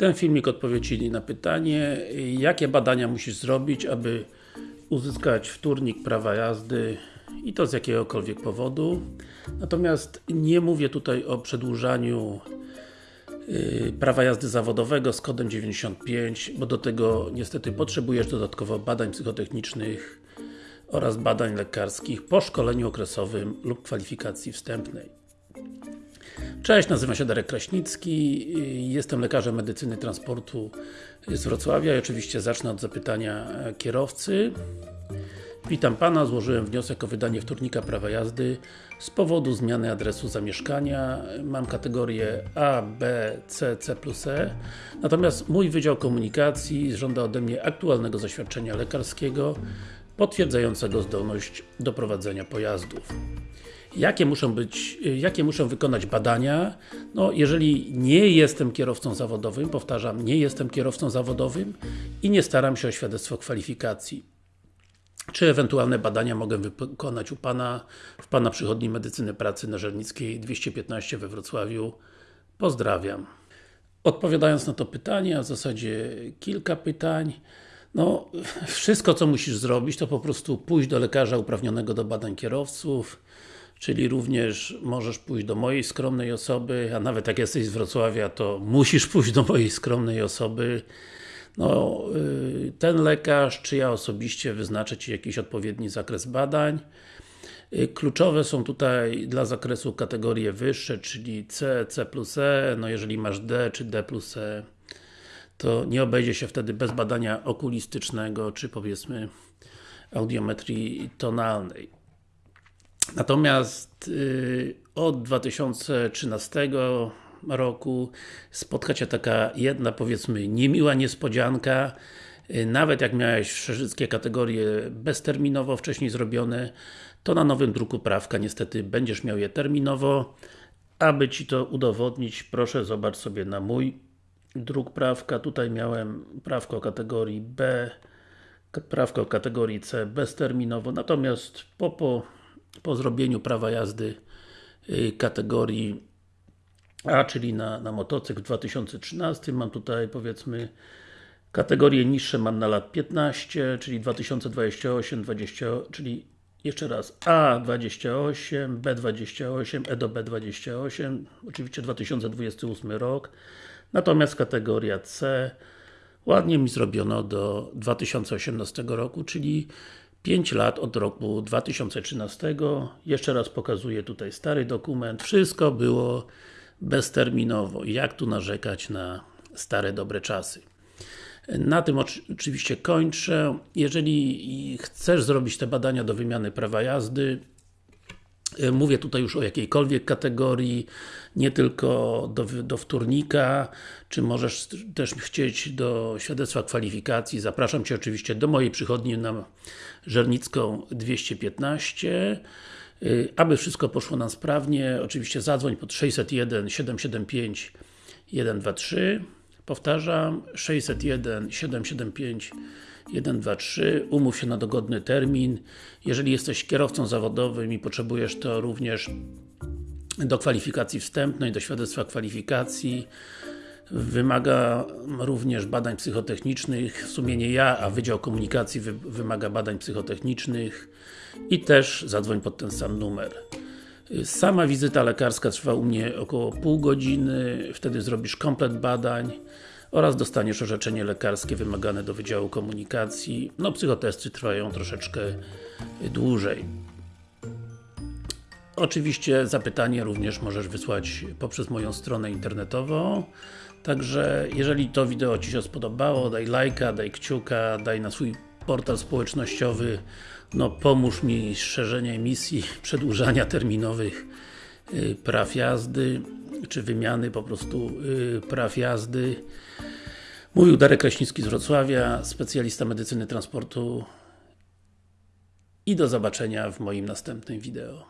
Ten filmik odpowiedzi na pytanie, jakie badania musisz zrobić, aby uzyskać wtórnik prawa jazdy i to z jakiegokolwiek powodu. Natomiast nie mówię tutaj o przedłużaniu yy, prawa jazdy zawodowego z kodem 95, bo do tego niestety potrzebujesz dodatkowo badań psychotechnicznych oraz badań lekarskich po szkoleniu okresowym lub kwalifikacji wstępnej. Cześć, nazywam się Darek Kraśnicki, jestem lekarzem medycyny transportu z Wrocławia i oczywiście zacznę od zapytania kierowcy. Witam Pana, złożyłem wniosek o wydanie wtórnika prawa jazdy z powodu zmiany adresu zamieszkania. Mam kategorię A, B, C, C plus E. Natomiast mój Wydział Komunikacji żąda ode mnie aktualnego zaświadczenia lekarskiego potwierdzającego zdolność do prowadzenia pojazdów. Jakie muszą być, jakie muszą wykonać badania? No, jeżeli nie jestem kierowcą zawodowym, powtarzam, nie jestem kierowcą zawodowym i nie staram się o świadectwo kwalifikacji. Czy ewentualne badania mogę wykonać u Pana w Pana Przychodni Medycyny Pracy na Żelnickiej 215 we Wrocławiu? Pozdrawiam. Odpowiadając na to pytanie, a w zasadzie kilka pytań, no, wszystko co musisz zrobić to po prostu pójść do lekarza uprawnionego do badań kierowców, czyli również możesz pójść do mojej skromnej osoby, a nawet jak jesteś z Wrocławia, to musisz pójść do mojej skromnej osoby. No, y, ten lekarz, czy ja osobiście wyznaczę Ci jakiś odpowiedni zakres badań. Y, kluczowe są tutaj dla zakresu kategorie wyższe, czyli C, C plus E, no jeżeli masz D czy D plus E, to nie obejdzie się wtedy bez badania okulistycznego, czy powiedzmy audiometrii tonalnej. Natomiast yy, od 2013 roku spotka Cię taka jedna, powiedzmy, niemiła niespodzianka. Yy, nawet jak miałeś wszystkie kategorie bezterminowo wcześniej zrobione, to na nowym druku prawka niestety będziesz miał je terminowo. Aby Ci to udowodnić, proszę zobacz sobie na mój druk prawka. Tutaj miałem prawko kategorii B, prawko kategorii C bezterminowo, natomiast po, po po zrobieniu prawa jazdy y, kategorii A, czyli na, na motocykl w 2013, mam tutaj powiedzmy kategorie niższe mam na lat 15, czyli 2028, 20, czyli jeszcze raz A28, B28, E do B28, oczywiście 2028 rok, natomiast kategoria C ładnie mi zrobiono do 2018 roku, czyli 5 lat od roku 2013. Jeszcze raz pokazuję tutaj stary dokument. Wszystko było bezterminowo. Jak tu narzekać na stare, dobre czasy? Na tym oczywiście kończę. Jeżeli chcesz zrobić te badania do wymiany prawa jazdy, mówię tutaj już o jakiejkolwiek kategorii, nie tylko do, do wtórnika, czy możesz też chcieć do świadectwa kwalifikacji. Zapraszam Cię oczywiście do mojej przychodni na Żernicką 215. E, aby wszystko poszło nam sprawnie, oczywiście zadzwoń pod 601 775 123. Powtarzam, 601 775 1, 2, 3, umów się na dogodny termin. Jeżeli jesteś kierowcą zawodowym i potrzebujesz to również do kwalifikacji wstępnej, do świadectwa kwalifikacji, wymaga również badań psychotechnicznych, w sumie nie ja, a Wydział Komunikacji wy wymaga badań psychotechnicznych i też zadzwoń pod ten sam numer. Sama wizyta lekarska trwa u mnie około pół godziny, wtedy zrobisz komplet badań oraz dostaniesz orzeczenie lekarskie wymagane do Wydziału Komunikacji. No, psychotesty trwają troszeczkę dłużej. Oczywiście zapytanie również możesz wysłać poprzez moją stronę internetową. Także jeżeli to wideo Ci się spodobało, daj lajka, daj kciuka, daj na swój portal społecznościowy no pomóż mi szerzenie emisji, przedłużania terminowych y, praw jazdy, czy wymiany po prostu y, praw jazdy. Mówił Darek Kraśnicki z Wrocławia, specjalista medycyny transportu i do zobaczenia w moim następnym wideo.